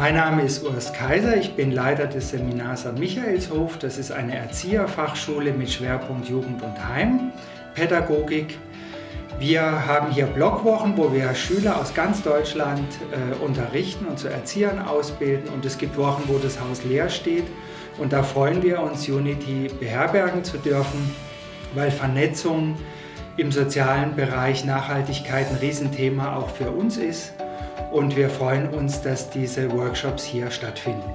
Mein Name ist Urs Kaiser, ich bin Leiter des Seminars am Michaelshof. Das ist eine Erzieherfachschule mit Schwerpunkt Jugend und Heimpädagogik. Wir haben hier Blockwochen, wo wir Schüler aus ganz Deutschland äh, unterrichten und zu Erziehern ausbilden. Und es gibt Wochen, wo das Haus leer steht. Und da freuen wir uns, Unity beherbergen zu dürfen, weil Vernetzung im sozialen Bereich Nachhaltigkeit ein Riesenthema auch für uns ist und wir freuen uns, dass diese Workshops hier stattfinden.